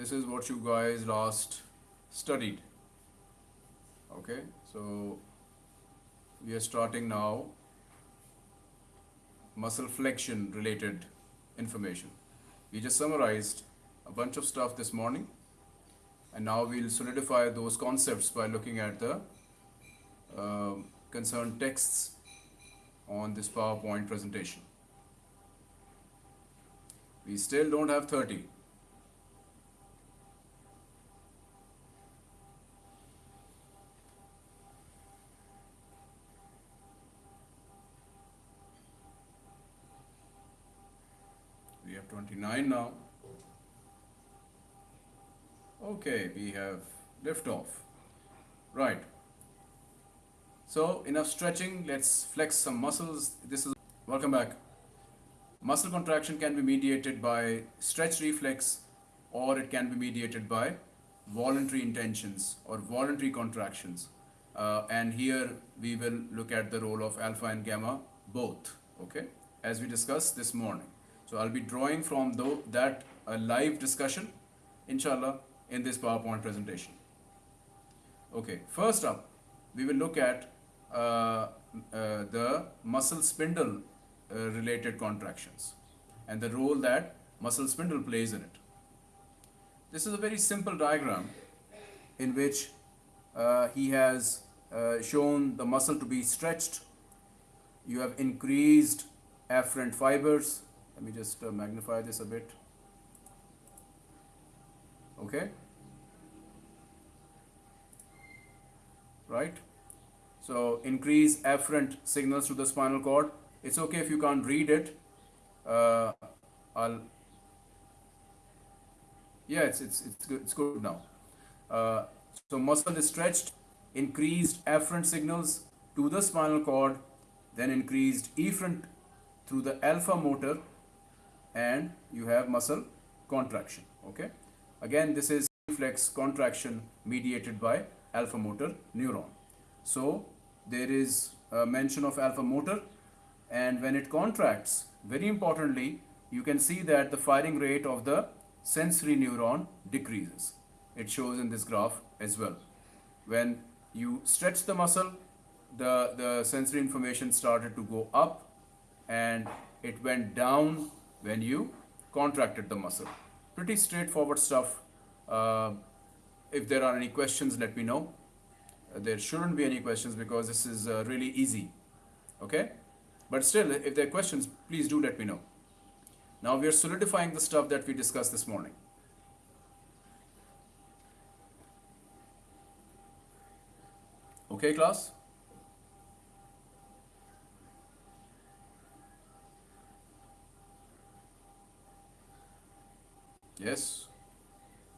this is what you guys last studied okay so we are starting now muscle flexion related information we just summarized a bunch of stuff this morning and now we'll solidify those concepts by looking at the um concerned texts on this PowerPoint presentation. We still don't have 30. 29 now. Okay, we have liftoff. Right. So enough stretching. Let's flex some muscles. This is welcome back. Muscle contraction can be mediated by stretch reflex, or it can be mediated by voluntary intentions or voluntary contractions. Uh, and here we will look at the role of alpha and gamma both. Okay, as we discussed this morning. So I'll be drawing from though that a live discussion, inshallah, in this PowerPoint presentation. Okay, first up, we will look at uh, uh, the muscle spindle uh, related contractions and the role that muscle spindle plays in it. This is a very simple diagram in which uh, he has uh, shown the muscle to be stretched. You have increased afferent fibers. Let me just uh, magnify this a bit. Okay. Right. So increase afferent signals to the spinal cord. It's okay if you can't read it. Uh, I'll. Yeah, it's it's it's good. It's good now. Uh, so muscle is stretched, increased afferent signals to the spinal cord, then increased efferent through the alpha motor, and you have muscle contraction. Okay. Again, this is reflex contraction mediated by alpha motor neuron. So there is a mention of alpha motor and when it contracts, very importantly, you can see that the firing rate of the sensory neuron decreases. It shows in this graph as well. When you stretch the muscle, the, the sensory information started to go up and it went down when you contracted the muscle. Pretty straightforward stuff. Uh, if there are any questions, let me know. There shouldn't be any questions because this is uh, really easy okay? But still if there are questions please do let me know. Now we are solidifying the stuff that we discussed this morning. Okay class yes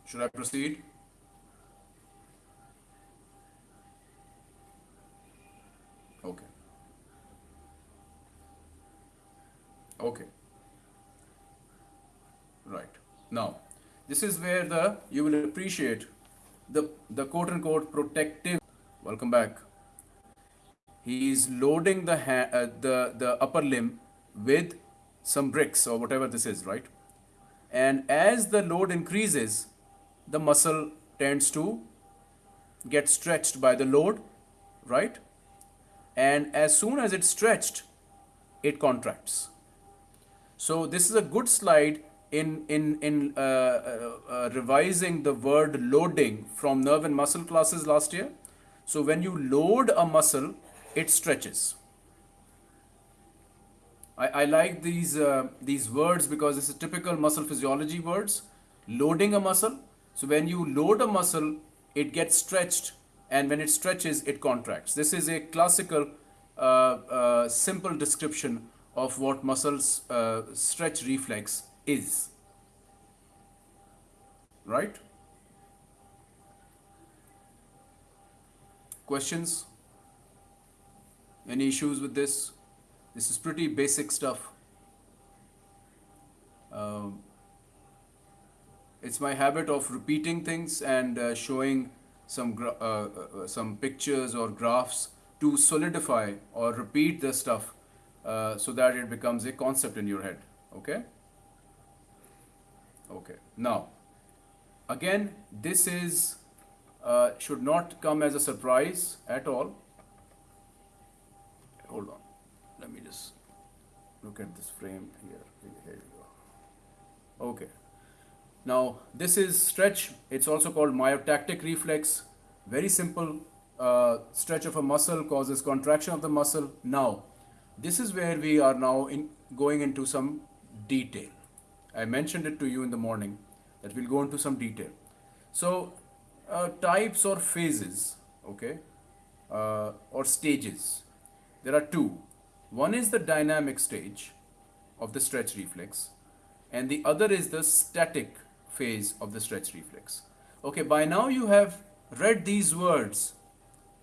should I proceed Okay. Okay. Right. Now, this is where the you will appreciate the the quote unquote protective. Welcome back. He is loading the uh, the the upper limb with some bricks or whatever this is, right? And as the load increases, the muscle tends to get stretched by the load, right? and as soon as it's stretched, it contracts. So this is a good slide in, in, in uh, uh, uh, revising the word loading from nerve and muscle classes last year. So when you load a muscle, it stretches. I, I like these, uh, these words because this is typical muscle physiology words. Loading a muscle. So when you load a muscle, it gets stretched and when it stretches, it contracts. This is a classical, uh, uh, simple description of what muscles uh, stretch reflex is. Right? Questions? Any issues with this? This is pretty basic stuff. Um, it's my habit of repeating things and uh, showing some, uh, uh, some pictures or graphs to solidify or repeat the stuff uh, so that it becomes a concept in your head. Okay? Okay. Now, again this is uh, should not come as a surprise at all hold on let me just look at this frame here. Here you go. Okay. Now this is stretch. It's also called myotactic reflex. Very simple uh, stretch of a muscle causes contraction of the muscle. Now this is where we are now in going into some detail. I mentioned it to you in the morning that we'll go into some detail. So uh, types or phases okay uh, or stages. There are two. One is the dynamic stage of the stretch reflex, and the other is the static phase of the stretch reflex. Okay, by now you have read these words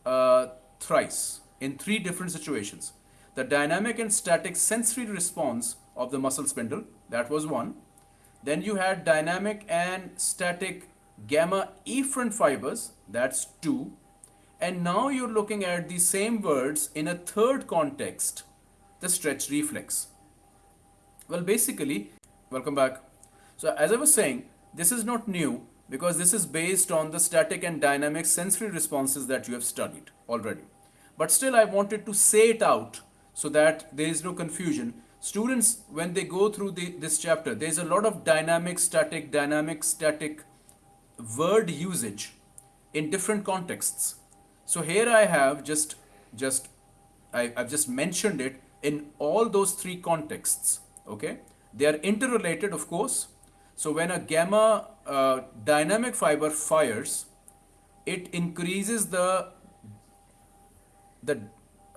uh, thrice in three different situations. The dynamic and static sensory response of the muscle spindle, that was one. Then you had dynamic and static gamma efferent fibers, that's two. And now you're looking at the same words in a third context, the stretch reflex. Well, basically, welcome back. So as I was saying, this is not new because this is based on the static and dynamic sensory responses that you have studied already. But still, I wanted to say it out so that there is no confusion. Students, when they go through the, this chapter, there's a lot of dynamic, static, dynamic, static word usage in different contexts. So here I have just, just I, I've just mentioned it in all those three contexts. Okay, they are interrelated, of course. So when a gamma uh, dynamic fiber fires, it increases the the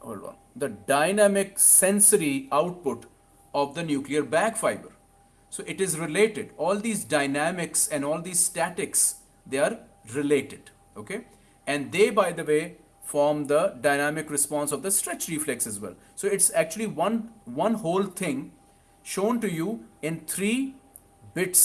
hold on the dynamic sensory output of the nuclear bag fiber. So it is related. All these dynamics and all these statics, they are related. Okay and they by the way form the dynamic response of the stretch reflex as well. So it's actually one one whole thing shown to you in three bits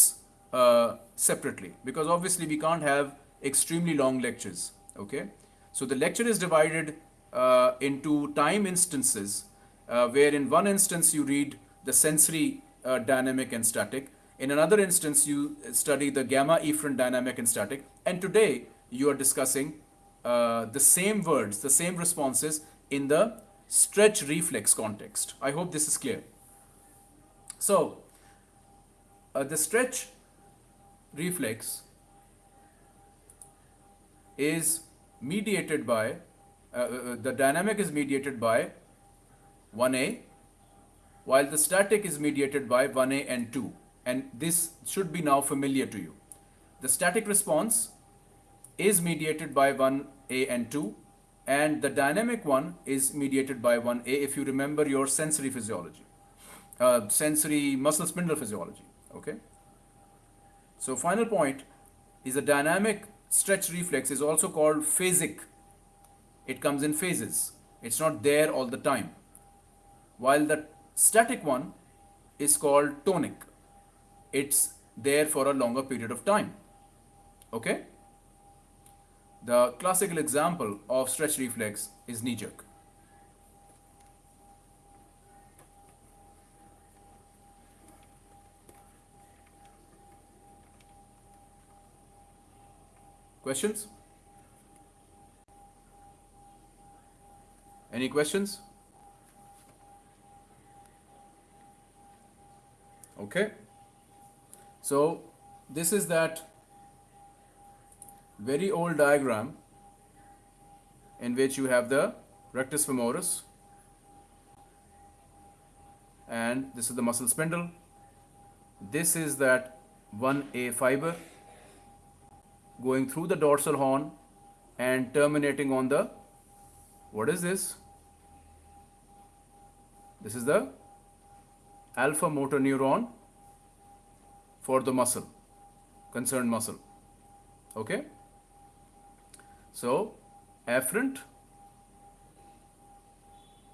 uh, separately. Because obviously we can't have extremely long lectures okay? So the lecture is divided uh, into time instances uh, where in one instance you read the sensory uh, dynamic and static. In another instance you study the gamma efferent dynamic and static. And today you are discussing uh, the same words, the same responses in the stretch reflex context. I hope this is clear. So, uh, the stretch reflex is mediated by, uh, uh the dynamic is mediated by 1A, while the static is mediated by 1A and 2. And this should be now familiar to you. The static response is mediated by 1A and 2 and the dynamic one is mediated by 1A if you remember your sensory physiology, uh, sensory muscle spindle physiology, okay? So final point is the dynamic stretch reflex is also called phasic. It comes in phases. It's not there all the time. While the static one is called tonic. It's there for a longer period of time. Okay? The classical example of stretch reflex is knee jerk. Questions? Any questions? Okay. So this is that very old diagram in which you have the rectus femoris and this is the muscle spindle. This is that 1A fiber going through the dorsal horn and terminating on the what is this? This is the alpha motor neuron for the muscle, concerned muscle. Okay? So afferent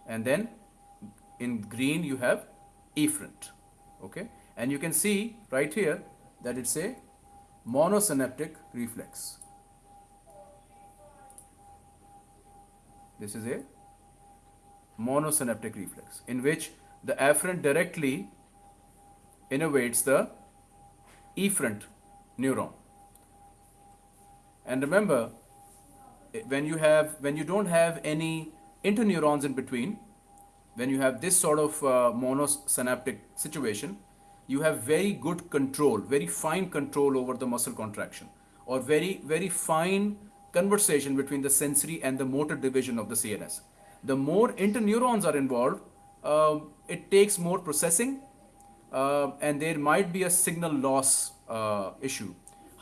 and then in green you have efferent okay? And you can see right here that it's a monosynaptic reflex. This is a monosynaptic reflex in which the afferent directly innervates the efferent neuron. And remember, when you have when you don't have any interneurons in between, when you have this sort of uh, monosynaptic situation, you have very good control, very fine control over the muscle contraction, or very very fine conversation between the sensory and the motor division of the CNS. The more interneurons are involved, uh, it takes more processing, uh, and there might be a signal loss uh, issue.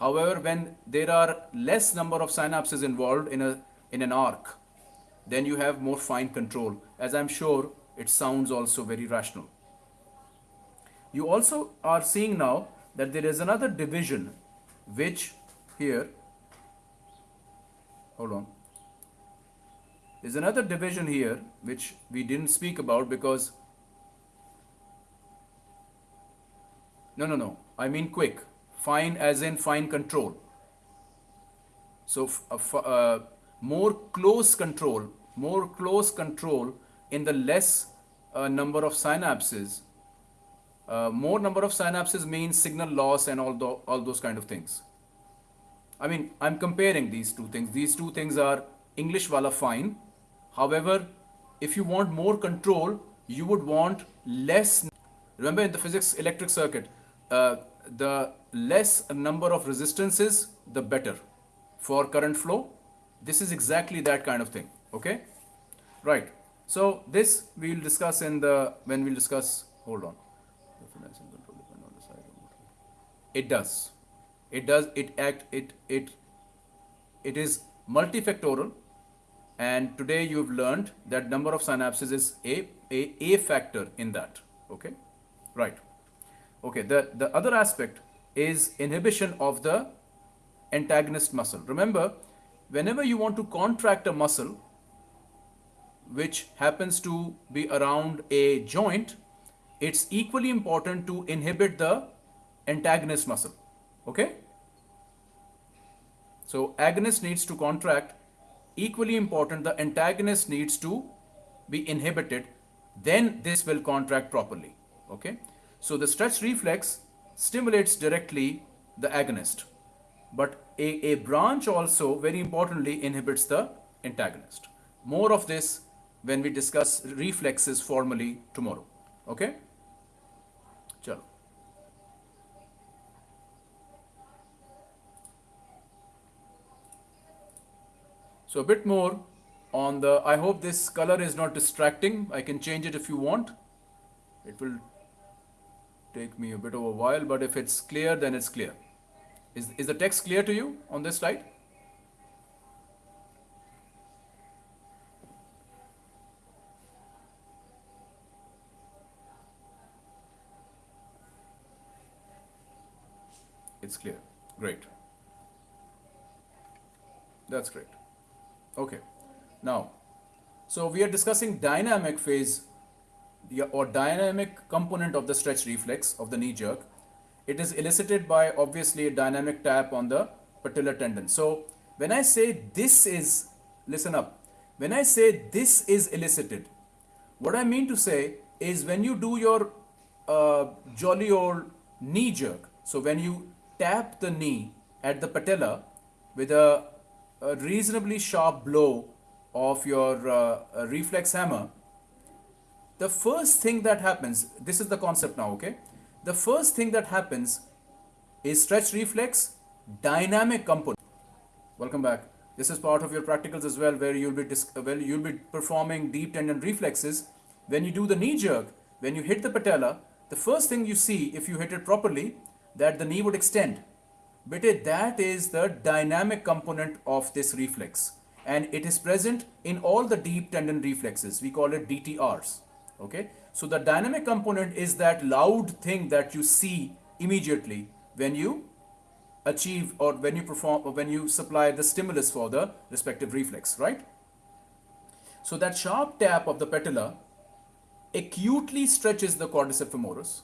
However, when there are less number of synapses involved in a in an arc, then you have more fine control. As I'm sure it sounds also very rational. You also are seeing now that there is another division which here, hold on, there's another division here which we didn't speak about because, no, no, no, I mean quick, fine as in fine control. So uh, uh, more close control, more close control in the less uh, number of synapses. Uh, more number of synapses means signal loss and all, the, all those kind of things. I mean, I'm comparing these two things. These two things are English wala fine. However, if you want more control, you would want less. Remember in the physics electric circuit, uh, the less number of resistances, the better for current flow. This is exactly that kind of thing. Okay, right. So this we will discuss in the when we'll discuss. Hold on. It does. It does. It act. It it. It is multifactorial, and today you've learned that number of synapses is a a a factor in that. Okay, right. Okay. The the other aspect is inhibition of the antagonist muscle. Remember, whenever you want to contract a muscle, which happens to be around a joint, it's equally important to inhibit the antagonist muscle. Okay? So agonist needs to contract. Equally important, the antagonist needs to be inhibited. Then this will contract properly. Okay? So the stretch reflex stimulates directly the agonist. But a, a branch also very importantly inhibits the antagonist. More of this when we discuss reflexes formally tomorrow. Okay? Chalo. So a bit more on the, I hope this color is not distracting. I can change it if you want. It will take me a bit of a while, but if it's clear, then it's clear. Is, is the text clear to you on this slide? It's clear. Great. That's great. Okay. Now, so we are discussing dynamic phase or dynamic component of the stretch reflex of the knee jerk. It is elicited by obviously a dynamic tap on the patellar tendon. So when I say this is, listen up, when I say this is elicited, what I mean to say is when you do your uh, jolly old knee jerk, so when you tap the knee at the patella with a, a reasonably sharp blow of your uh, reflex hammer, the first thing that happens, this is the concept now, okay? The first thing that happens is stretch reflex dynamic component. Welcome back. This is part of your practicals as well, where you'll be well, you'll be performing deep tendon reflexes. When you do the knee jerk, when you hit the patella, the first thing you see, if you hit it properly, that the knee would extend. But that is the dynamic component of this reflex. And it is present in all the deep tendon reflexes. We call it DTRs. Okay. So the dynamic component is that loud thing that you see immediately when you achieve or when you perform or when you supply the stimulus for the respective reflex, right? So that sharp tap of the patella acutely stretches the quadriceps femoris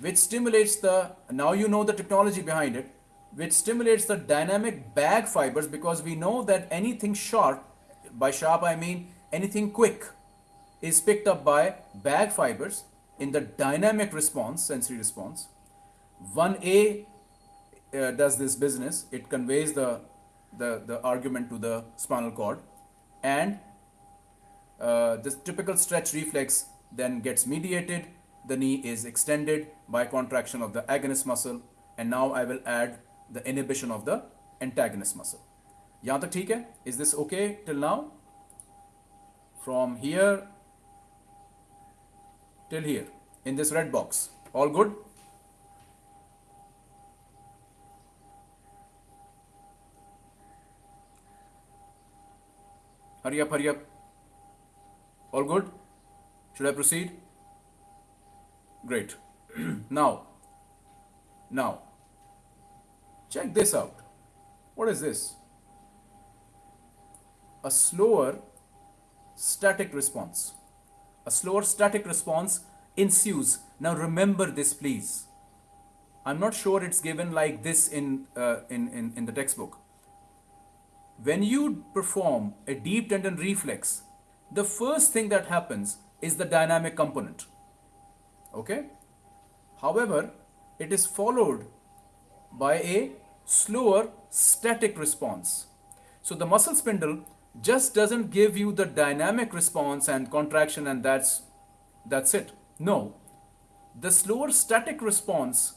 which stimulates the, now you know the technology behind it, which stimulates the dynamic bag fibers because we know that anything sharp, by sharp I mean anything quick, is picked up by bag fibers in the dynamic response, sensory response. 1A uh, does this business. It conveys the the, the argument to the spinal cord and uh, this typical stretch reflex then gets mediated the knee is extended by contraction of the agonist muscle and now I will add the inhibition of the antagonist muscle यहाँ तक ठीक है is this okay till now from here till here in this red box. All good? Hurry up hurry up. All good? Should i proceed? Great. Now now check this out. What is this? A slower static response a slower static response ensues now remember this please i'm not sure it's given like this in uh, in, in in the textbook when you perform a deep tendon reflex, the first thing that happens is the dynamic component. Okay? However, it is followed by a slower static response. So the muscle spindle just doesn't give you the dynamic response and contraction and that's that's it. No. The slower static response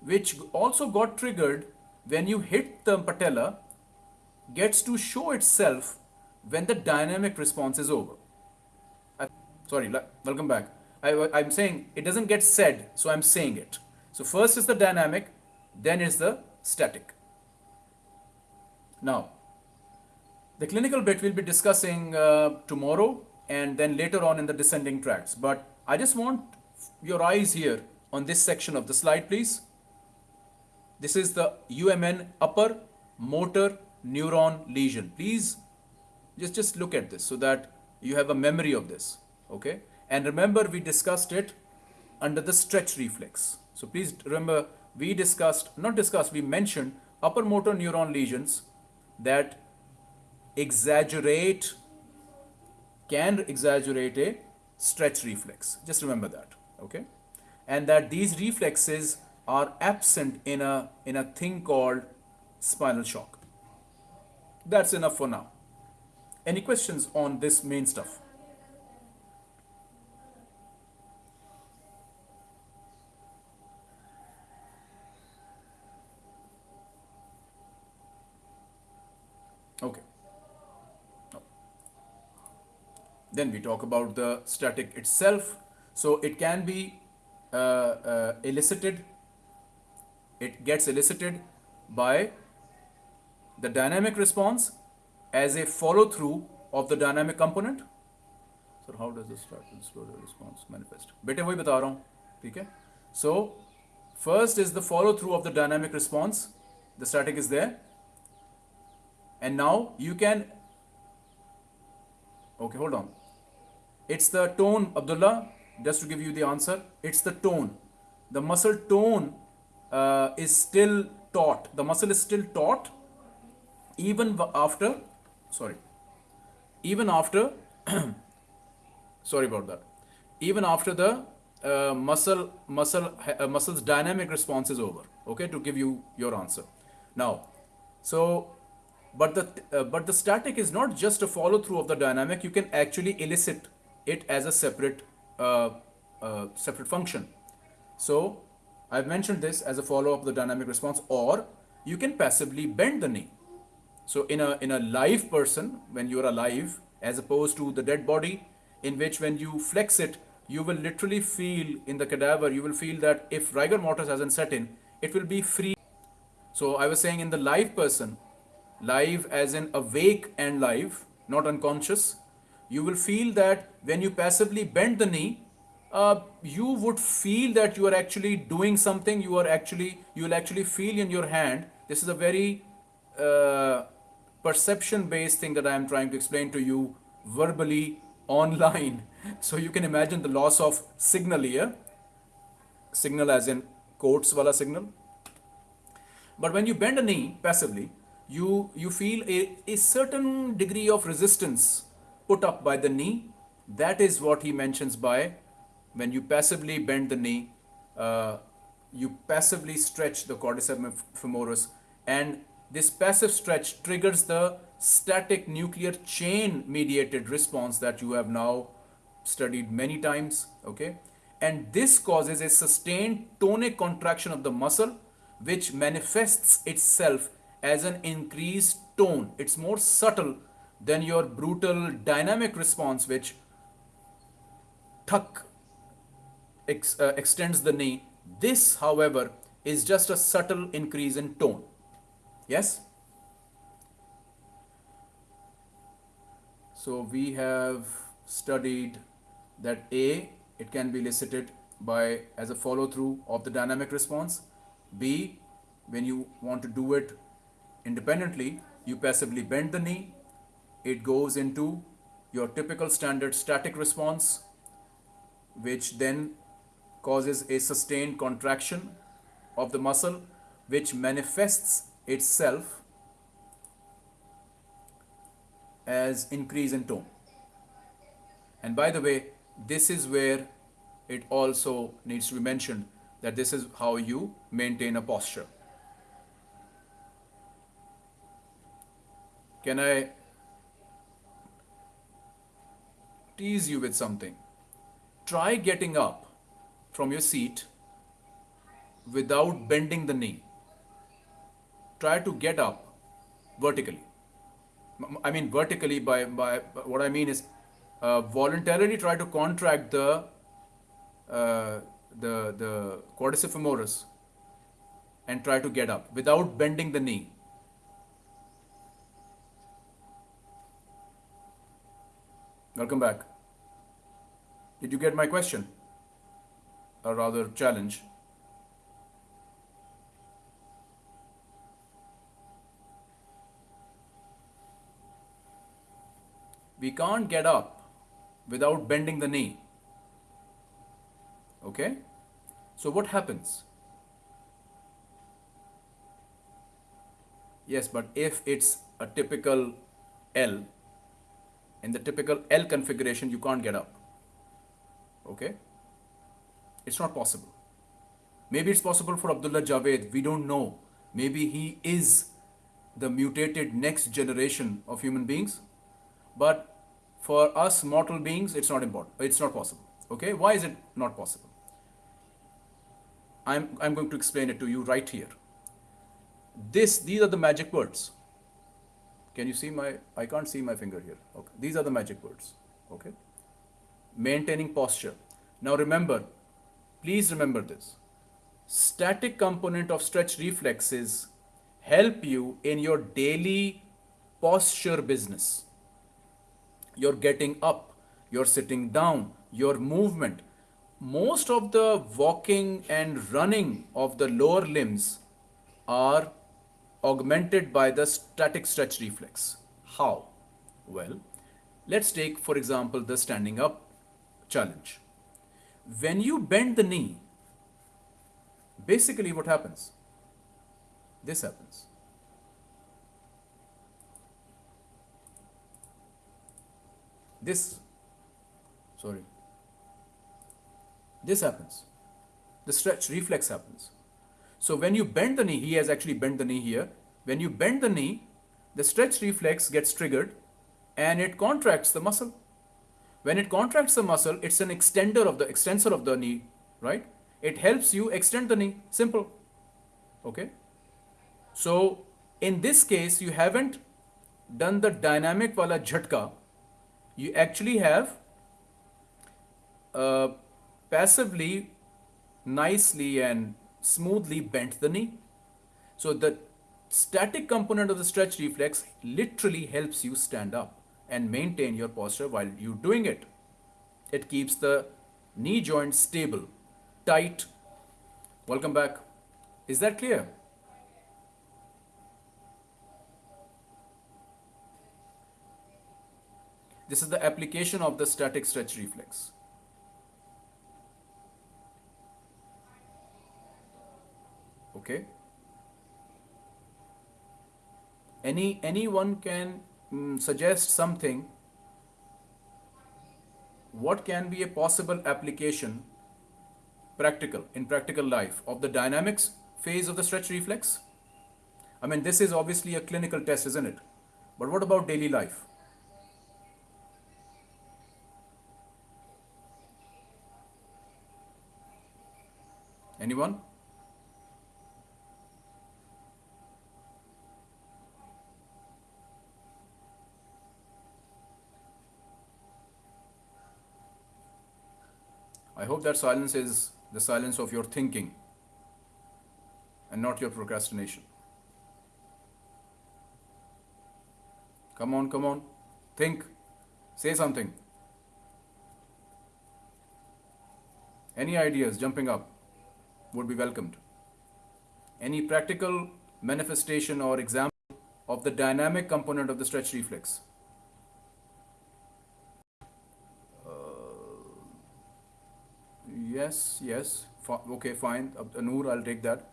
which also got triggered when you hit the patella gets to show itself when the dynamic response is over. Uh, sorry, welcome back. I, I'm saying it doesn't get said, so I'm saying it. So first is the dynamic, then is the static. Now, the clinical bit we'll be discussing uh, tomorrow and then later on in the descending tracts. But I just want your eyes here on this section of the slide, please. This is the UMN upper motor neuron lesion. Please just, just look at this so that you have a memory of this. Okay. And remember we discussed it under the stretch reflex. So please remember we discussed, not discussed, we mentioned upper motor neuron lesions that exaggerate, can exaggerate a stretch reflex. Just remember that. Okay. And that these reflexes are absent in a, in a thing called spinal shock. That's enough for now. Any questions on this main stuff? Okay. Then we talk about the static itself. So it can be uh, uh, elicited, it gets elicited by the dynamic response as a follow through of the dynamic component. So how does the static response manifest? Bete वही बता रहा हूँ ठीक है So first is the follow through of the dynamic response. The static is there. And now you can okay hold on. It's the tone Abdullah just to give you the answer. It's the tone. The muscle tone uh, is still taut. The muscle is still taut even after sorry even after sorry about that even after the uh, muscle muscle uh, muscles dynamic response is over okay to give you your answer now so but the uh, but the static is not just a follow through of the dynamic you can actually elicit it as a separate uh, uh, separate function so i've mentioned this as a follow up of the dynamic response or you can passively bend the knee so in a in a live person, when you're alive, as opposed to the dead body, in which when you flex it, you will literally feel in the cadaver, you will feel that if rigor mortis hasn't set in, it will be free. So I was saying in the live person, live as in awake and live, not unconscious, you will feel that when you passively bend the knee, uh, you would feel that you are actually doing something. You are actually, you will actually feel in your hand. This is a very uh, perception based thing that I am trying to explain to you verbally online. So you can imagine the loss of signal here. Signal as in quotes wala signal. But when you bend a knee passively, you, you feel a, a certain degree of resistance put up by the knee. That is what he mentions by when you passively bend the knee, uh, you passively stretch the quadriceps femoris and this passive stretch triggers the static nuclear chain mediated response that you have now studied many times, okay? And this causes a sustained tonic contraction of the muscle, which manifests itself as an increased tone. It's more subtle than your brutal dynamic response, which tuck ex, uh, extends the knee. This, however, is just a subtle increase in tone. Yes? So we have studied that A, it can be elicited by as a follow through of the dynamic response. B, when you want to do it independently, you passively bend the knee. It goes into your typical standard static response, which then causes a sustained contraction of the muscle, which manifests itself as increase in tone. And by the way, this is where it also needs to be mentioned that this is how you maintain a posture. Can I tease you with something? Try getting up from your seat without bending the knee. Try to get up vertically. I mean vertically by, by what I mean is uh, voluntarily try to contract the uh, the the quadriceps femoris and try to get up without bending the knee. Welcome back. Did you get my question? Or rather challenge? we can't get up without bending the knee. Okay? So what happens? Yes, but if it's a typical L, in the typical L configuration, you can't get up. Okay? It's not possible. Maybe it's possible for Abdullah Javed, we don't know. Maybe he is the mutated next generation of human beings. But for us mortal beings, it's not important. It's not possible. Okay? Why is it not possible? I'm, I'm going to explain it to you right here. This, these are the magic words. Can you see my, I can't see my finger here. Okay. These are the magic words. Okay. Maintaining posture. Now remember, please remember this. Static component of stretch reflexes help you in your daily posture business you're getting up, you're sitting down, your movement. Most of the walking and running of the lower limbs are augmented by the static stretch reflex. How? Well, let's take, for example, the standing up challenge. When you bend the knee, basically what happens? This happens. this sorry this happens the stretch reflex happens so when you bend the knee he has actually bent the knee here when you bend the knee the stretch reflex gets triggered and it contracts the muscle when it contracts the muscle it's an extender of the extensor of the knee right? It helps you extend the knee. Simple. Okay? So in this case you haven't done the dynamic wala jhatka you actually have uh, passively, nicely and smoothly bent the knee. So the static component of the stretch reflex literally helps you stand up and maintain your posture while you're doing it. It keeps the knee joint stable, tight. Welcome back. Is that clear? This is the application of the static stretch reflex. Okay. Any anyone can mm, suggest something. What can be a possible application, practical in practical life, of the dynamics phase of the stretch reflex? I mean, this is obviously a clinical test, isn't it? But what about daily life? Anyone? I hope that silence is the silence of your thinking and not your procrastination. Come on, come on. Think. Say something. Any ideas jumping up would be welcomed. Any practical manifestation or example of the dynamic component of the stretch reflex? Uh, yes, yes. F- okay, fine. Noor, I'll take that.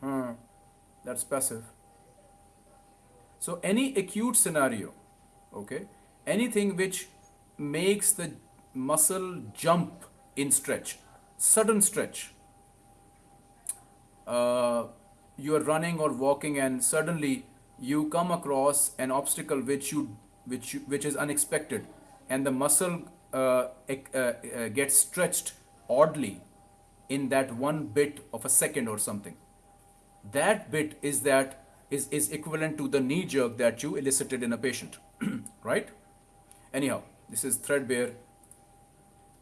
Hmm, that's passive. So any acute scenario, okay, anything which makes the muscle jump in stretch, sudden stretch. Uh, you are running or walking and suddenly you come across an obstacle which you which which is unexpected. And the muscle uh, uh, uh, gets stretched oddly in that one bit of a second or something. That bit is that is, is equivalent to the knee jerk that you elicited in a patient right? Anyhow this is threadbare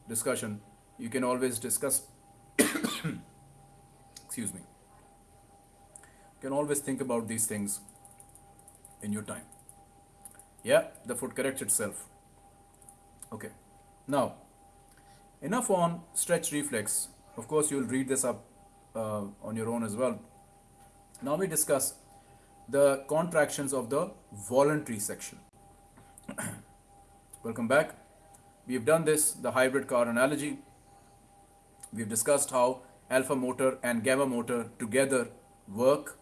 discussion. You can always discuss excuse me. You can always think about these things in your time yeah the foot corrects itself okay now enough on stretch reflex of course you'll read this up uh, on your own as well now we discuss the contractions of the voluntary section. Welcome back. We've done this, the hybrid car analogy. We've discussed how alpha motor and gamma motor together work.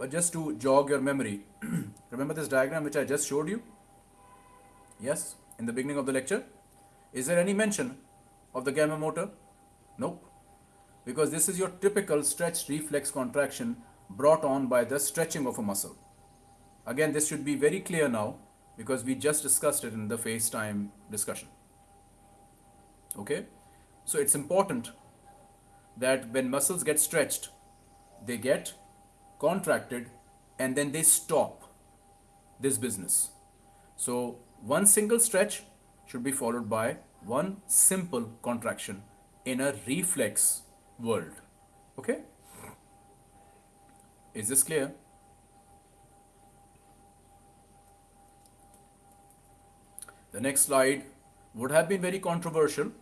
But just to jog your memory, remember this diagram which I just showed you? Yes, in the beginning of the lecture. Is there any mention of the gamma motor? Nope because this is your typical stretch reflex contraction brought on by the stretching of a muscle. Again, this should be very clear now because we just discussed it in the FaceTime discussion. Okay? So it's important that when muscles get stretched, they get contracted and then they stop this business. So one single stretch should be followed by one simple contraction in a reflex world. Okay? Is this clear? The next slide would have been very controversial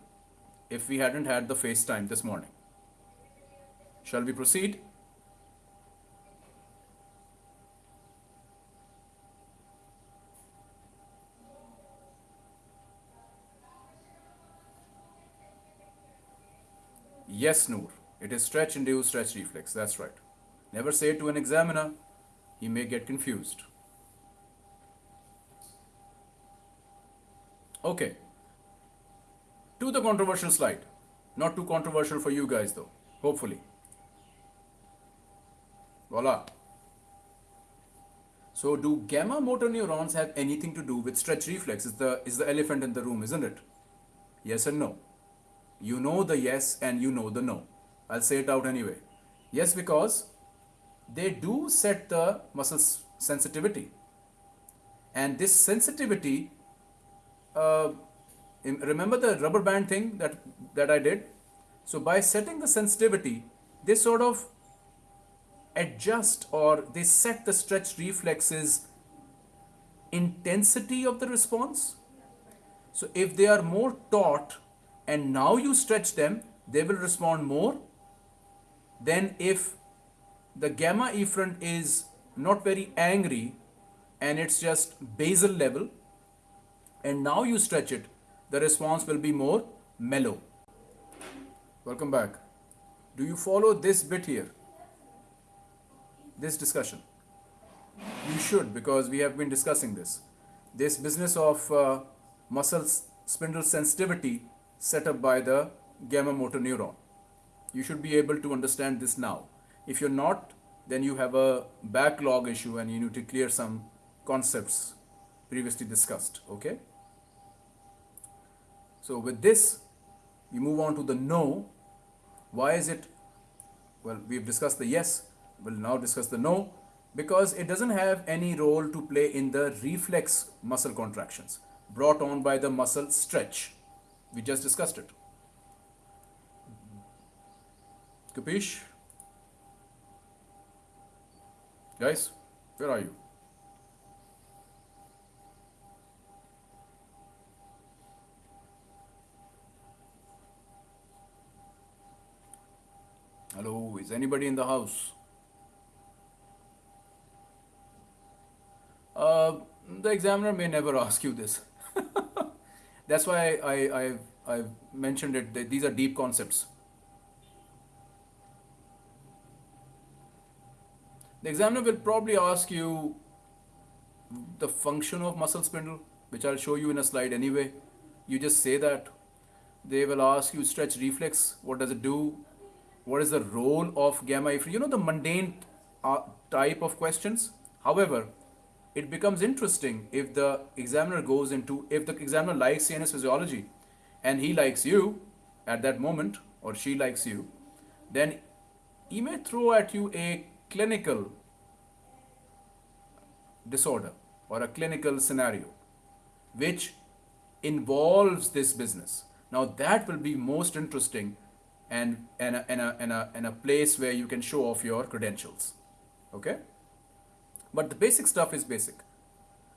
if we hadn't had the FaceTime this morning. Shall we proceed? Yes, Noor. It is stretch induced stretch reflex. That's right. Never say it to an examiner, he may get confused. Okay. To the controversial slide. Not too controversial for you guys though, hopefully. Voila. So do gamma motor neurons have anything to do with stretch reflex? Is the, is the elephant in the room, isn't it? Yes and no. You know the yes and you know the no. I'll say it out anyway. Yes, because they do set the muscle sensitivity. And this sensitivity, uh, remember the rubber band thing that, that I did? So by setting the sensitivity, they sort of adjust or they set the stretch reflexes intensity of the response. So if they are more taut and now you stretch them, they will respond more than if the gamma efferent is not very angry and it's just basal level and now you stretch it, the response will be more mellow. Welcome back. Do you follow this bit here? This discussion? You should because we have been discussing this. This business of uh, muscle spindle sensitivity set up by the gamma motor neuron. You should be able to understand this now. If you're not, then you have a backlog issue and you need to clear some concepts previously discussed. Okay? So with this, we move on to the no. Why is it? Well, we've discussed the yes. We'll now discuss the no because it doesn't have any role to play in the reflex muscle contractions brought on by the muscle stretch. We just discussed it. Capish? Guys, where are you? Hello, is anybody in the house? Uh, the examiner may never ask you this. That's why I, I, I, mentioned it. These are deep concepts. The examiner will probably ask you the function of muscle spindle, which I'll show you in a slide anyway. You just say that. They will ask you stretch reflex. What does it do? What is the role of gamma if You know the mundane uh, type of questions. However, it becomes interesting if the examiner goes into, if the examiner likes CNS physiology and he likes you at that moment or she likes you, then he may throw at you a clinical disorder or a clinical scenario which involves this business. Now that will be most interesting and, and, a, and, a, and, a, and a place where you can show off your credentials. Okay? But the basic stuff is basic.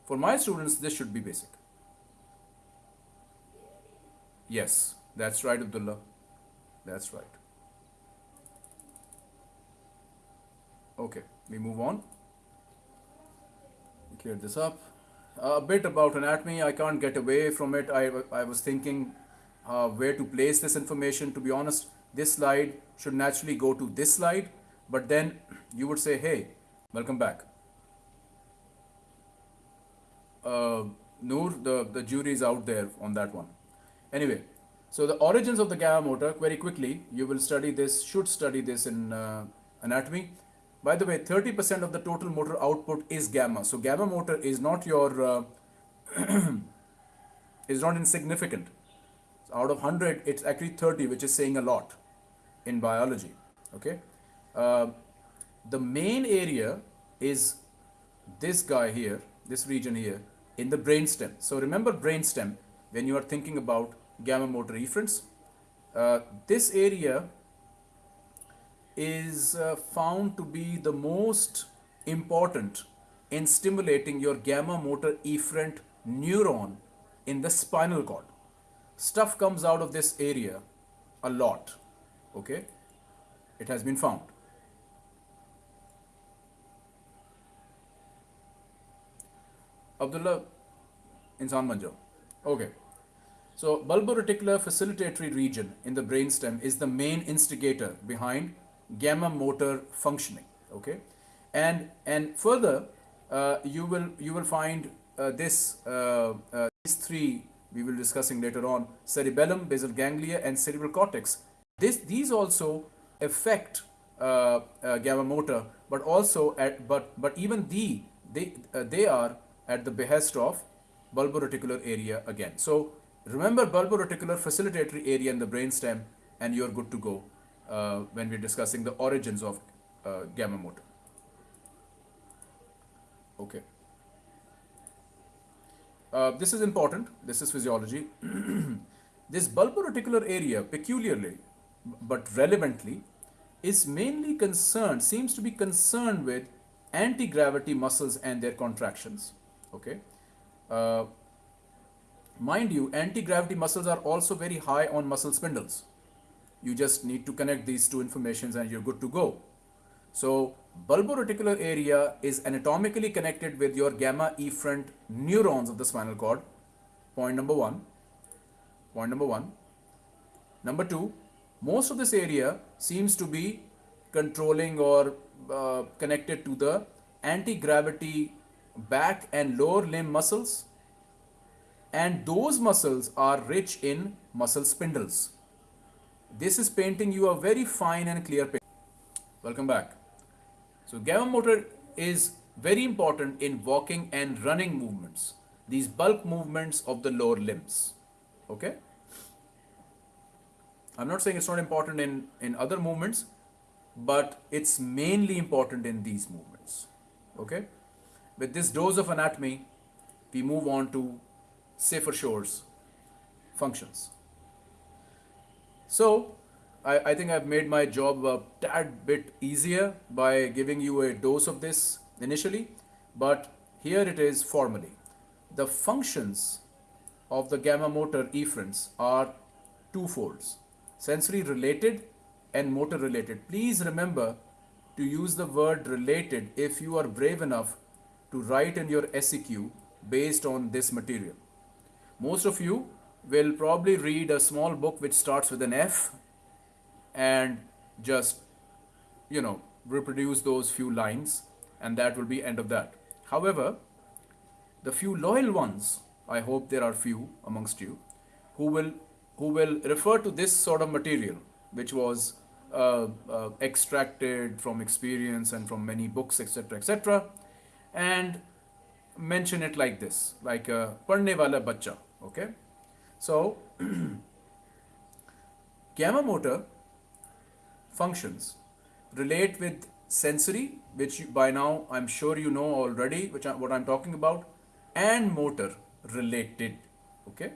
For my students, this should be basic. Yes, that's right, Abdullah. That's right. Okay, we move on. Clear this up. a bit about anatomy. I can't get away from it. I, I was thinking uh, where to place this information. To be honest, this slide should naturally go to this slide. But then you would say, hey, welcome back uh, Noor, the, the jury is out there on that one. Anyway, so the origins of the gamma motor, very quickly, you will study this, should study this in uh, anatomy. By the way, 30% of the total motor output is gamma. So gamma motor is not your, uh, is not insignificant. So out of 100, it's actually 30, which is saying a lot in biology. Okay. Uh, the main area is this guy here, this region here, in the brainstem. So remember brainstem when you are thinking about gamma motor efferents. Uh, this area is uh, found to be the most important in stimulating your gamma motor efferent neuron in the spinal cord. Stuff comes out of this area a lot. Okay, it has been found. Abdullah Insan Manjo. Okay. So bulboreticular facilitatory region in the brainstem is the main instigator behind gamma motor functioning. Okay, and and further uh, you will you will find uh, this uh, uh these three we will discussing later on cerebellum, basal ganglia, and cerebral cortex. This these also affect uh, uh, gamma motor, but also at but but even the they they are at the behest of bulboreticular area again. So remember bulboreticular facilitatory area in the brainstem and you're good to go uh, when we're discussing the origins of uh, gamma motor. Okay. Uh, this is important. This is physiology. this bulboreticular area peculiarly but relevantly is mainly concerned, seems to be concerned with anti-gravity muscles and their contractions. Okay. Uh, mind you, anti-gravity muscles are also very high on muscle spindles. You just need to connect these two informations and you're good to go. So bulboreticular area is anatomically connected with your gamma efferent neurons of the spinal cord. Point number one. Point number one. Number two, most of this area seems to be controlling or uh, connected to the anti-gravity back and lower limb muscles and those muscles are rich in muscle spindles this is painting you a very fine and clear picture. Welcome back. So gamma motor is very important in walking and running movements. These bulk movements of the lower limbs. Okay. I'm not saying it's not important in, in other movements, but it's mainly important in these movements. Okay. With this dose of anatomy, we move on to safer shores functions. So I, I think I've made my job a tad bit easier by giving you a dose of this initially, but here it is formally. The functions of the gamma motor efferents are twofolds, sensory related and motor related. Please remember to use the word related if you are brave enough to write in your SEQ based on this material. Most of you will probably read a small book which starts with an F and just, you know, reproduce those few lines and that will be end of that. However, the few loyal ones, I hope there are few amongst you, who will who will refer to this sort of material, which was uh, uh, extracted from experience and from many books, etc., etc., and mention it like this, like a padne wala bacha. Okay, so gamma motor functions relate with sensory, which by now I'm sure you know already, which I, what I'm talking about, and motor related. Okay.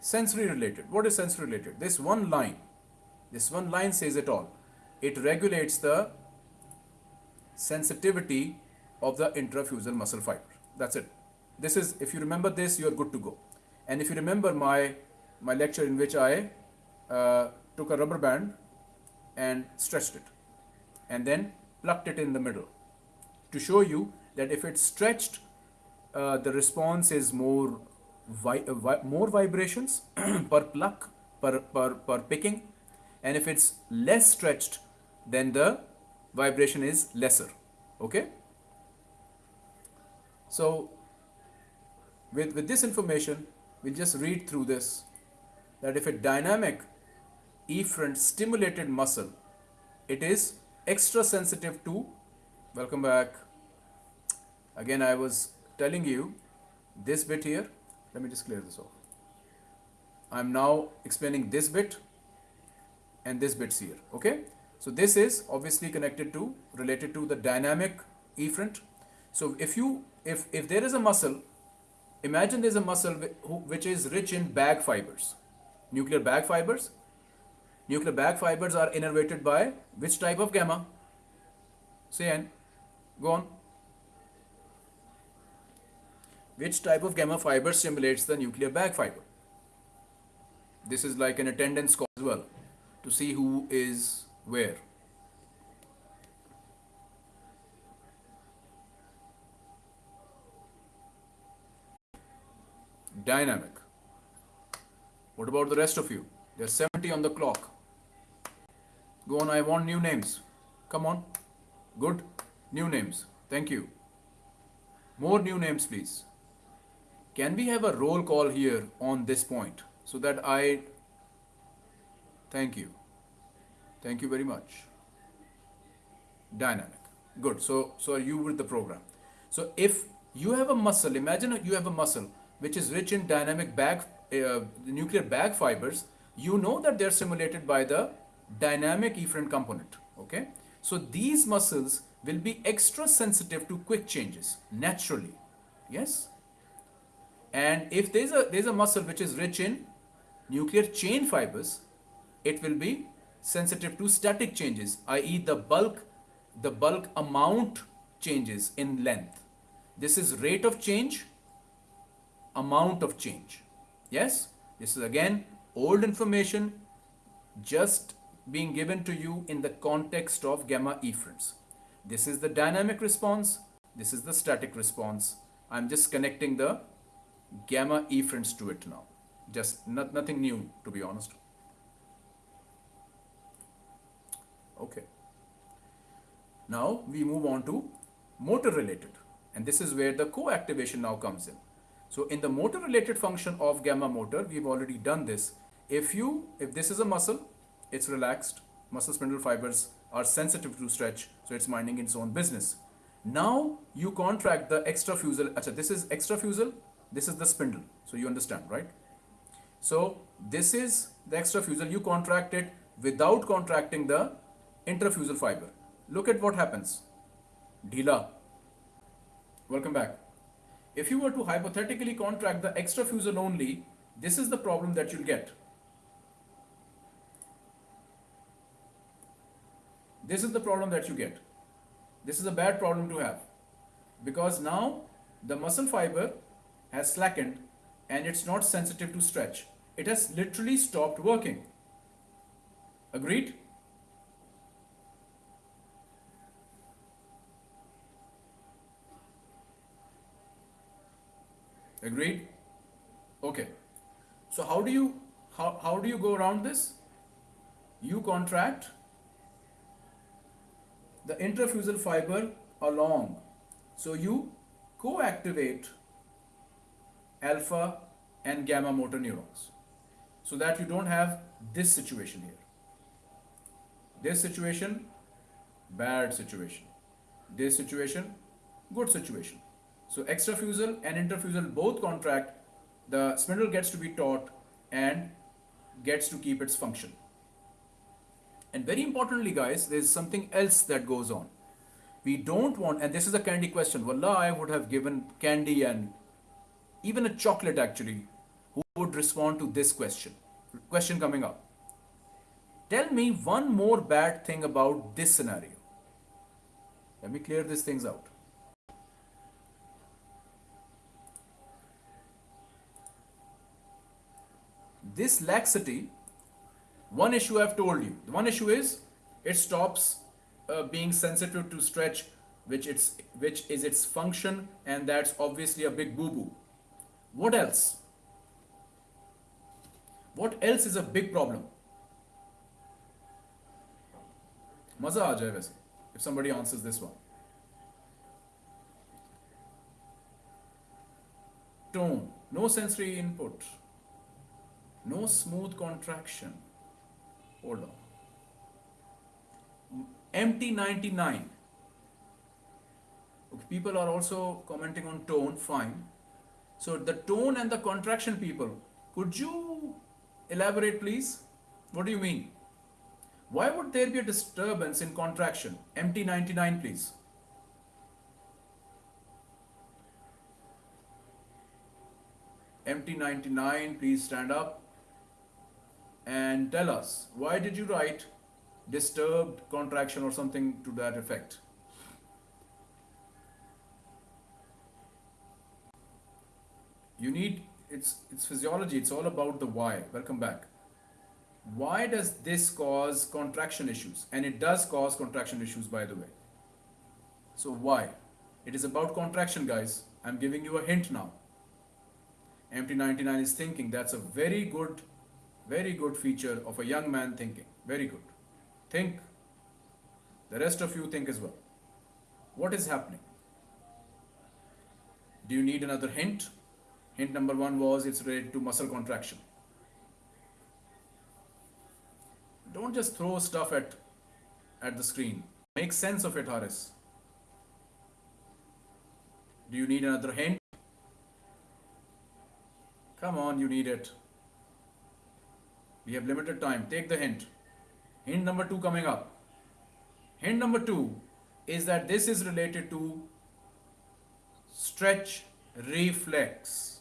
Sensory related. What is sensory related? This one line, this one line says it all. It regulates the sensitivity of the intrafusal muscle fiber. That's it. This is, if you remember this, you're good to go. And if you remember my my lecture in which I uh, took a rubber band and stretched it and then plucked it in the middle to show you that if it's stretched uh, the response is more vi uh, vi more vibrations per pluck per, per, per picking and if it's less stretched then the vibration is lesser okay so with, with this information we'll just read through this that if a dynamic efferent stimulated muscle, it is extra sensitive to, welcome back, again I was telling you this bit here, let me just clear this off. I'm now explaining this bit and this bits here, okay? So this is obviously connected to, related to the dynamic efferent. So if you, if, if there is a muscle, imagine there's a muscle which is rich in bag fibers nuclear bag fibers. Nuclear bag fibers are innervated by which type of gamma? Say N. Go on. Which type of gamma fiber stimulates the nuclear bag fiber? This is like an attendance call as well to see who is where. Dynamic. What about the rest of you? There's 70 on the clock. Go on, I want new names. Come on. Good. New names. Thank you. More new names, please. Can we have a roll call here on this point so that I. Thank you. Thank you very much. Dynamic. Good. So, so are you with the program? So if you have a muscle, imagine you have a muscle which is rich in dynamic bag uh, nuclear bag fibers, you know that they're simulated by the dynamic efferent component. Okay, so these muscles will be extra sensitive to quick changes naturally. Yes, and if there's a there's a muscle which is rich in nuclear chain fibers, it will be sensitive to static changes, i.e., the bulk the bulk amount changes in length. This is rate of change, amount of change. Yes, this is again old information just being given to you in the context of gamma efferents. This is the dynamic response, this is the static response. I'm just connecting the gamma efferents to it now. Just not, nothing new to be honest. Okay. Now we move on to motor related and this is where the co-activation now comes in. So in the motor related function of gamma motor, we've already done this. If you, if this is a muscle, it's relaxed, muscle spindle fibers are sensitive to stretch, so it's minding its own business. Now you contract the extrafusal, Achha, this is extrafusal, this is the spindle, so you understand, right? So this is the extrafusal, you contract it without contracting the intrafusal fiber. Look at what happens. Dila. Welcome back. If you were to hypothetically contract the extrafusal only, this is the problem that you'll get. This is the problem that you get. This is a bad problem to have because now the muscle fiber has slackened and it's not sensitive to stretch. It has literally stopped working. Agreed? Agreed? Okay. So how do you how, how do you go around this? You contract the intrafusal fiber along. So you co-activate alpha and gamma motor neurons so that you don't have this situation here. This situation, bad situation. This situation, good situation. So extrafusal and intrafusal both contract, the spindle gets to be taut and gets to keep its function. And very importantly, guys, there's something else that goes on. We don't want, and this is a candy question. Wallah, I would have given candy and even a chocolate actually. Who would respond to this question? Question coming up. Tell me one more bad thing about this scenario. Let me clear these things out. this laxity, one issue I've told you, the one issue is it stops uh, being sensitive to stretch, which it's which is its function, and that's obviously a big boo-boo. What else? What else is a big problem? Maza aa if somebody answers this one. Tone, no sensory input no smooth contraction. Hold on. MT99. Okay, people are also commenting on tone, fine. So the tone and the contraction people, could you elaborate please? What do you mean? Why would there be a disturbance in contraction? MT99 please. MT99 please stand up and tell us why did you write disturbed contraction or something to that effect? You need it's it's physiology, it's all about the why. Welcome back why does this cause contraction issues? And it does cause contraction issues, by the way. So, why? It is about contraction, guys. I'm giving you a hint now. MT99 is thinking. That's a very good, very good feature of a young man thinking. Very good. Think. The rest of you think as well. What is happening? Do you need another hint? Hint number one was it's related to muscle contraction. Don't just throw stuff at, at the screen. Make sense of it, Haris. Do you need another hint? Come on, you need it. We have limited time. Take the hint. Hint number two coming up. Hint number two is that this is related to stretch reflex.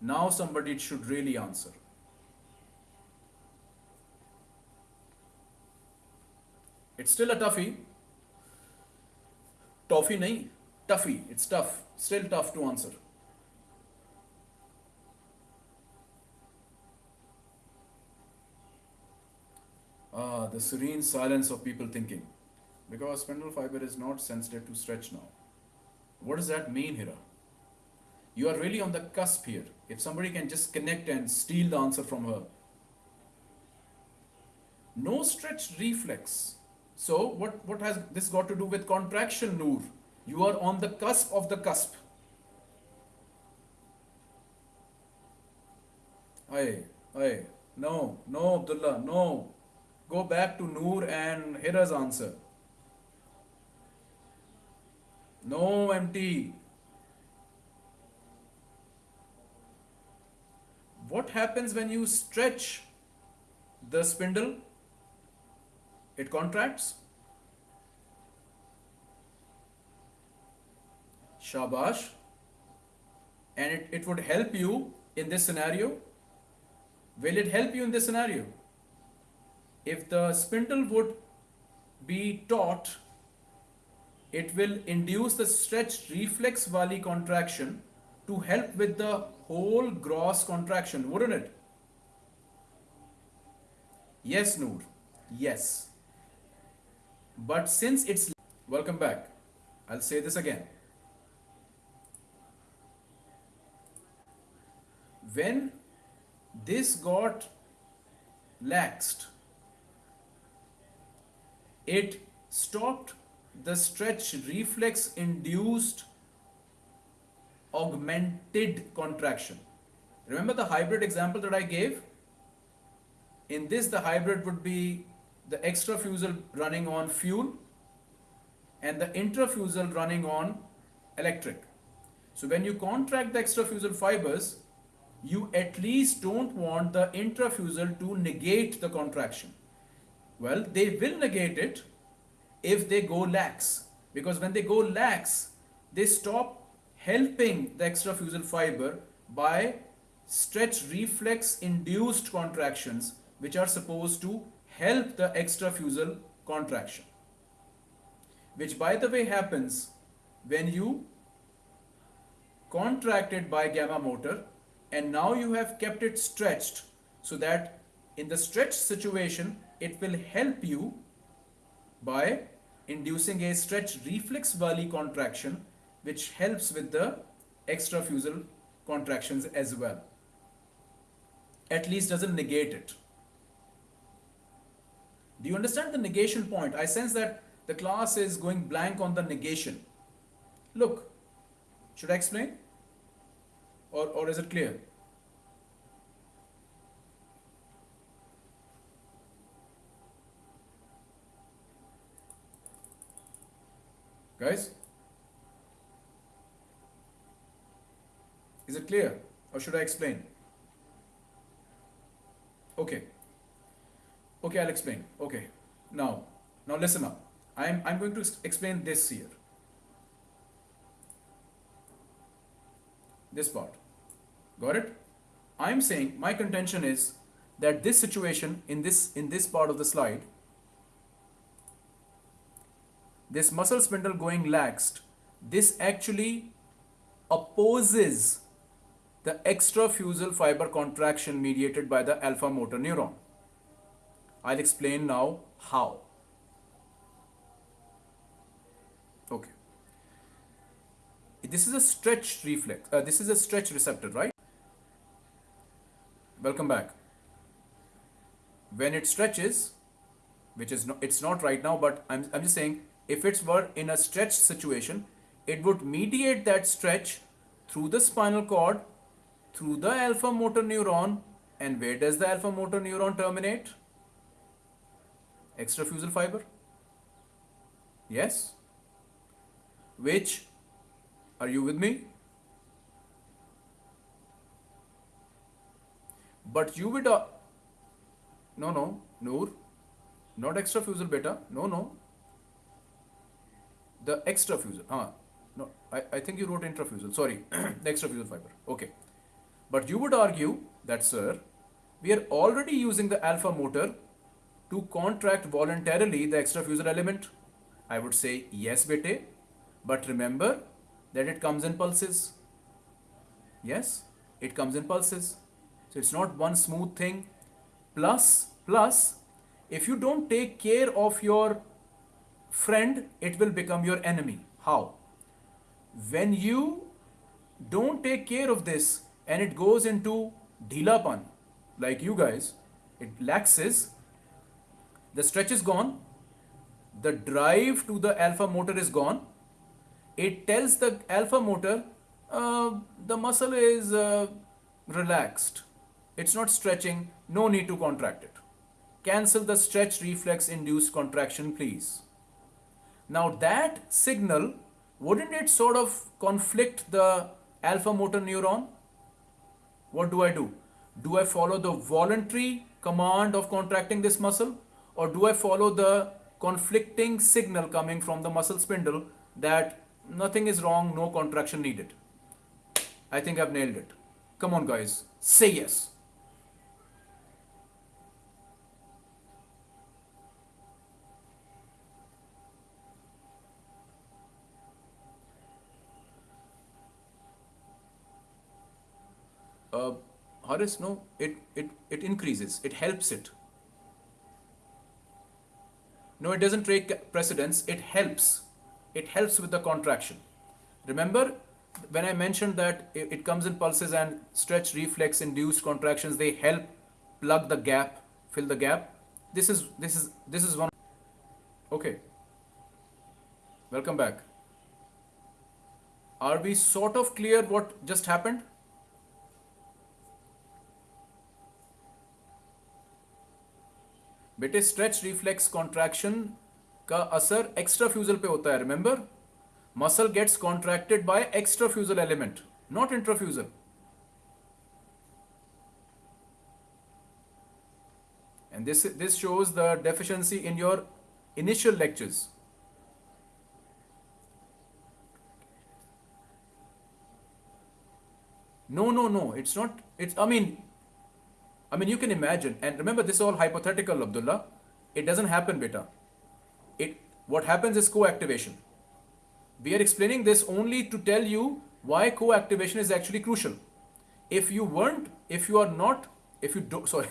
Now somebody should really answer. It's still a toughie. Toffee nahi, toughie. It's tough. Still tough to answer. uh, the serene silence of people thinking because spindle fiber is not sensitive to stretch now. What does that mean, Hira? You are really on the cusp here. If somebody can just connect and steal the answer from her. No stretch reflex. So what, what has this got to do with contraction, Noor? You are on the cusp of the cusp. Aye, aye. No, no, Abdullah, no. Go back to Noor and Hira's answer. No empty. What happens when you stretch the spindle? It contracts. Shabash. And it, it would help you in this scenario. Will it help you in this scenario? If the spindle would be taut, it will induce the stretched reflex valley contraction to help with the whole gross contraction, wouldn't it? Yes, Noor. Yes. But since it's welcome back, I'll say this again. When this got laxed, it stopped the stretch reflex induced augmented contraction. Remember the hybrid example that I gave? In this, the hybrid would be the extrafusal running on fuel and the intrafusal running on electric. So when you contract the extrafusal fibers, you at least don't want the intrafusal to negate the contraction. Well, they will negate it if they go lax. Because when they go lax, they stop helping the extrafusal fiber by stretch reflex induced contractions which are supposed to help the extrafusal contraction. Which by the way happens when you contracted by gamma motor and now you have kept it stretched so that in the stretched situation it will help you by inducing a stretch reflex valley contraction which helps with the extrafusal contractions as well. At least doesn't negate it. Do you understand the negation point? I sense that the class is going blank on the negation. Look should i explain? Or, or is it clear Guys? Is it clear? Or should I explain? Okay. Okay, I'll explain. Okay. Now, now listen up. I'm, I'm going to explain this here. This part. Got it? I'm saying my contention is that this situation in this in this part of the slide this muscle spindle going laxed, this actually opposes the extrafusal fiber contraction mediated by the alpha motor neuron. I'll explain now how. Okay. This is a stretch reflex. Uh, this is a stretch receptor, right? Welcome back. When it stretches, which is not, it's not right now, but I'm, I'm just saying if it were in a stretched situation, it would mediate that stretch through the spinal cord, through the alpha motor neuron, and where does the alpha motor neuron terminate? Extrafusal fiber. Yes? Which, are you with me? But you would, uh, no, no, Noor, not extrafusal beta, no, no, the extrafusal. Ah, no, I, I think you wrote intrafusal. Sorry, the extrafusal fiber. Okay. But you would argue that, sir, we are already using the alpha motor to contract voluntarily the extrafusal element. I would say yes, bete. But remember that it comes in pulses. Yes, it comes in pulses. So it's not one smooth thing. Plus, plus, if you don't take care of your friend, it will become your enemy. How? When you don't take care of this and it goes into dhilapan, like you guys, it laxes, the stretch is gone, the drive to the alpha motor is gone, it tells the alpha motor uh, the muscle is uh, relaxed, it's not stretching, no need to contract it. Cancel the stretch reflex induced contraction, please. Now that signal, wouldn't it sort of conflict the alpha motor neuron? What do I do? Do I follow the voluntary command of contracting this muscle or do I follow the conflicting signal coming from the muscle spindle that nothing is wrong, no contraction needed? I think I've nailed it. Come on, guys, say yes. Uh, Horace, no, it, it, it increases, it helps it. No, it doesn't take precedence, it helps. It helps with the contraction. Remember when I mentioned that it, it comes in pulses and stretch reflex induced contractions, they help plug the gap, fill the gap. This is this is this is one okay. Welcome back. Are we sort of clear what just happened? बेटे stretch reflex contraction का असर extrafusal पे होता है remember muscle gets contracted by extrafusal element not intrafusal and this this shows the deficiency in your initial lectures. No no no, it's not, it's, i mean I mean, you can imagine, and remember, this is all hypothetical, Abdullah. It doesn't happen, beta. It what happens is co-activation. We are explaining this only to tell you why co-activation is actually crucial. If you weren't, if you are not, if you don't, sorry,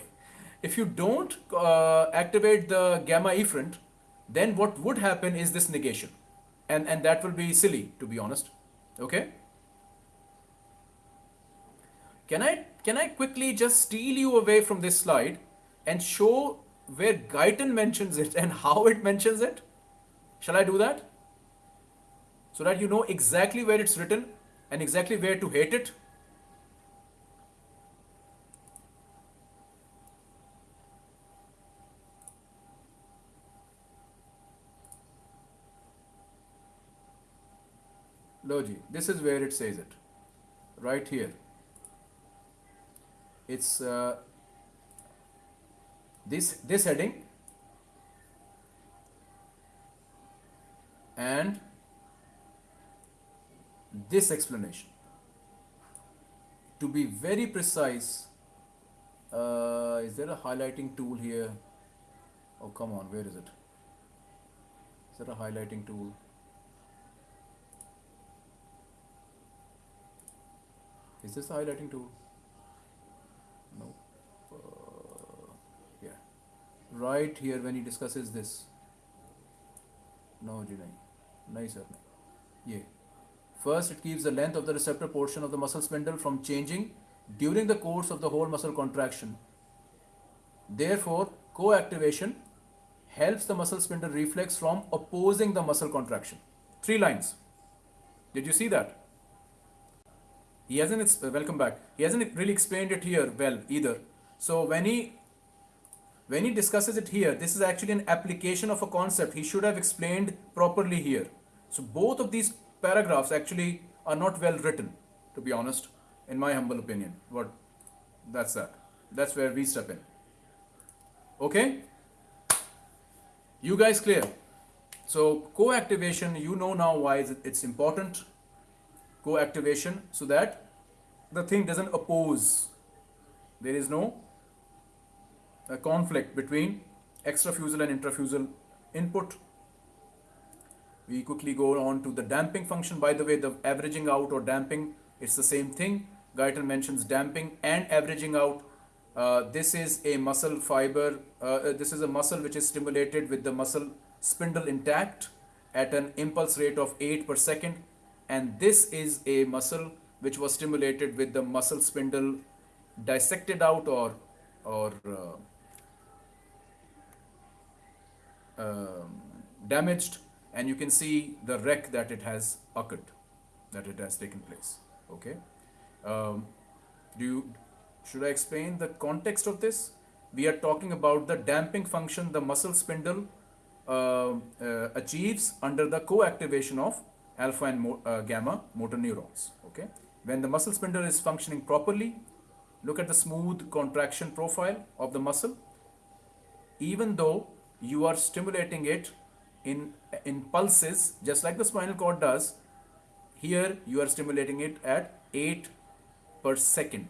if you don't uh, activate the gamma efferent, then what would happen is this negation, and and that will be silly, to be honest. Okay. Can I can I quickly just steal you away from this slide and show where Guyton mentions it and how it mentions it? Shall I do that? So that you know exactly where it's written and exactly where to hate it? Logi, this is where it says it. Right here it's uh, this this heading and this explanation. To be very precise uh, is there a highlighting tool here? Oh come on where is it? Is there a highlighting tool? Is this a highlighting tool no uh, yeah right here when he discusses this. No ji nahi sir. Yeah first it keeps the length of the receptor portion of the muscle spindle from changing during the course of the whole muscle contraction. Therefore co-activation helps the muscle spindle reflex from opposing the muscle contraction. Three lines. Did you see that? He hasn't welcome back. He hasn't really explained it here well either. So when he when he discusses it here this is actually an application of a concept. He should have explained properly here. So both of these paragraphs actually are not well written to be honest in my humble opinion. What that's that. That's where we step in. Okay? You guys clear? So co-activation you know now why it's important. Co-activation so that the thing doesn't oppose. There is no uh, conflict between extrafusal and intrafusal input. We quickly go on to the damping function. By the way, the averaging out or damping, it's the same thing. Guyton mentions damping and averaging out. Uh, this is a muscle fiber. Uh, uh this is a muscle which is stimulated with the muscle spindle intact at an impulse rate of 8 per second and this is a muscle which was stimulated with the muscle spindle dissected out or or uh, uh, damaged and you can see the wreck that it has occurred that it has taken place okay um, do you should I explain the context of this? We are talking about the damping function the muscle spindle uh, uh, achieves under the co-activation of alpha and mo- uh, gamma motor neurons. Okay, when the muscle spindle is functioning properly, look at the smooth contraction profile of the muscle. Even though you are stimulating it in in pulses, just like the spinal cord does, here you are stimulating it at 8 per second.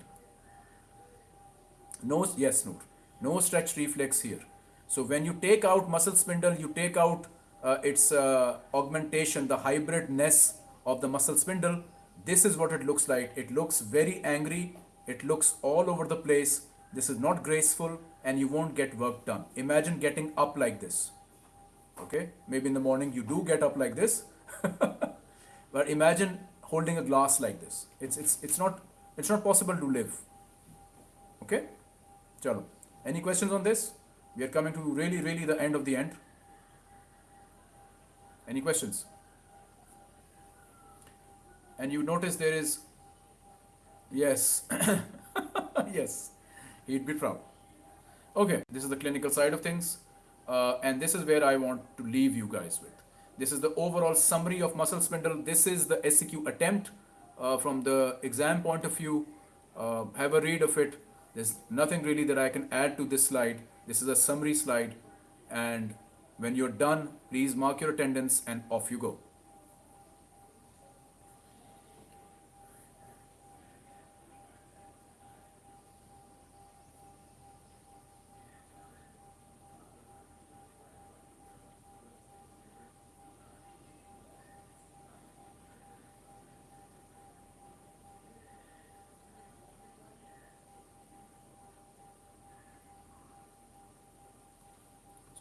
No, yes, Noor. No stretch reflex here. So when you take out muscle spindle, you take out uh, its uh, augmentation, the hybridness of the muscle spindle. This is what it looks like. It looks very angry. It looks all over the place. This is not graceful and you won't get work done. Imagine getting up like this. Okay, maybe in the morning you do get up like this, but imagine holding a glass like this. It's it's it's not it's not possible to live. Okay, chalo. Any questions on this? We are coming to really really the end of the end. Any questions? And you notice there is yes yes he'd be proud. Okay, this is the clinical side of things. Uh, and this is where I want to leave you guys with. This is the overall summary of muscle spindle. This is the SCQ attempt uh, from the exam point of view. Uh, have a read of it. There's nothing really that I can add to this slide. This is a summary slide. And when you're done, please mark your attendance and off you go.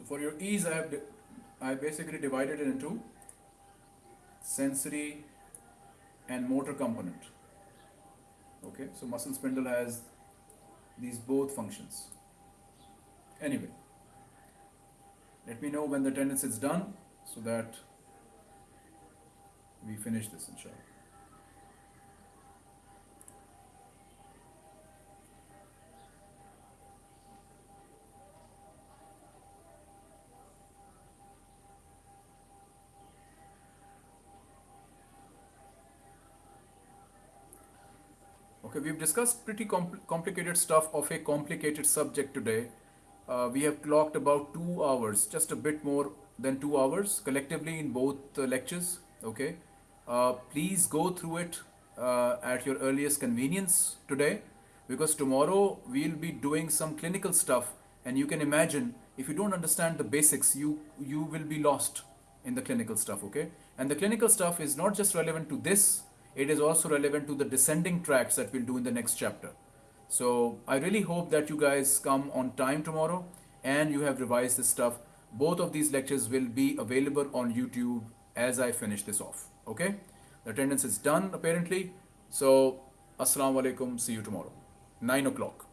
For your ease, I have I basically divided it into sensory and motor component. Okay, so muscle spindle has these both functions. Anyway, let me know when the attendance is done so that we finish this inshallah. We've discussed pretty compl- complicated stuff of a complicated subject today. Uh, we have clocked about two hours, just a bit more than two hours collectively in both uh, lectures. Okay, uh, please go through it uh, at your earliest convenience today because tomorrow we'll be doing some clinical stuff and you can imagine if you don't understand the basics you you will be lost in the clinical stuff okay and the clinical stuff is not just relevant to this it is also relevant to the descending tracts that we'll do in the next chapter. So i really hope that you guys come on time tomorrow and you have revised this stuff. Both of these lectures will be available on youtube as i finish this off okay? The attendance is done apparently. So assalamu alaikum. See you tomorrow. 9 o'clock